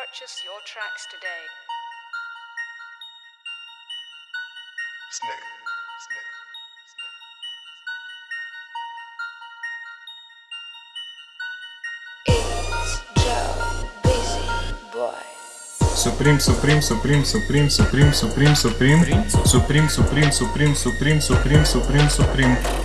Purchase your tracks today. Snick, snick, snick. It's Joe, busy boy. Supreme, Supreme, Supreme, Supreme, Supreme, Supreme, Supreme, Supreme, Supreme, Supreme, Supreme, Supreme, Supreme, Supreme,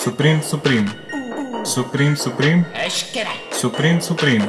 Supreme, Supreme, Supreme, Supreme, Supreme, Supreme,